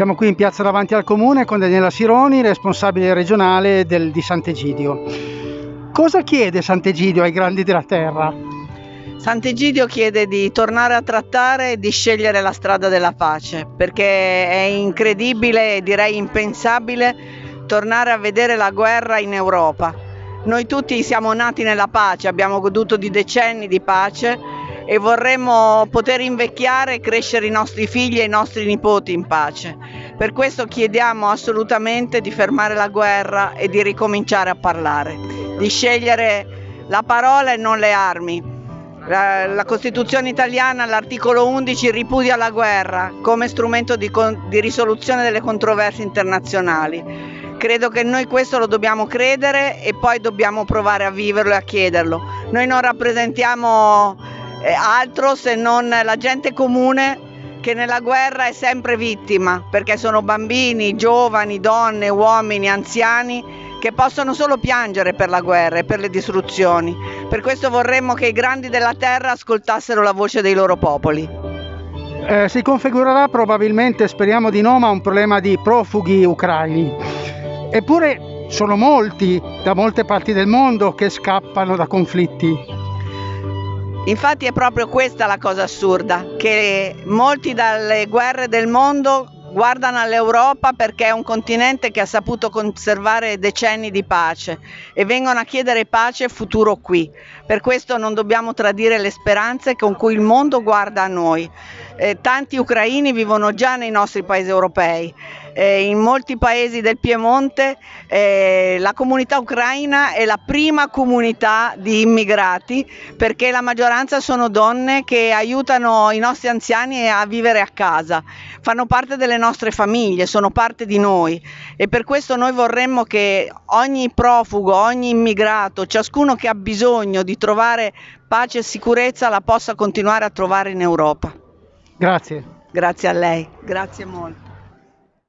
Siamo qui in piazza davanti al comune con Daniela Sironi, responsabile regionale del, di Sant'Egidio. Cosa chiede Sant'Egidio ai grandi della terra? Sant'Egidio chiede di tornare a trattare e di scegliere la strada della pace, perché è incredibile e direi impensabile tornare a vedere la guerra in Europa. Noi tutti siamo nati nella pace, abbiamo goduto di decenni di pace e vorremmo poter invecchiare e crescere i nostri figli e i nostri nipoti in pace. Per questo chiediamo assolutamente di fermare la guerra e di ricominciare a parlare, di scegliere la parola e non le armi, la, Costituzione italiana all'articolo 11 ripudia la guerra come strumento di, di risoluzione delle controversie internazionali. Credo che noi questo lo dobbiamo credere e poi dobbiamo provare a viverlo e a chiederlo. Noi non rappresentiamo altro se non la gente comune che nella guerra è sempre vittima, perché sono bambini, giovani, donne, uomini, anziani che possono solo piangere per la guerra e per le distruzioni. Per questo vorremmo che i grandi della terra ascoltassero la voce dei loro popoli. Eh, si configurerà probabilmente, speriamo di no, ma un problema di profughi ucraini. Eppure sono molti da molte parti del mondo che scappano da conflitti. Infatti è proprio questa la cosa assurda, che molti dalle guerre del mondo guardano all'Europa perché è un continente che ha saputo conservare decenni di pace e vengono a chiedere pace e futuro qui. Per questo non dobbiamo tradire le speranze con cui il mondo guarda a noi. Eh, tanti ucraini vivono già nei nostri paesi europei. Eh, in molti paesi del Piemonte eh, la comunità ucraina è la prima comunità di immigrati perché la maggioranza sono donne che aiutano i nostri anziani a vivere a casa, fanno parte delle nostre famiglie, sono parte di noi. E per questo noi vorremmo che ogni profugo, ogni immigrato, ciascuno che ha bisogno di trovare pace e sicurezza la possa continuare a trovare in Europa. Grazie. Grazie a lei, grazie molto.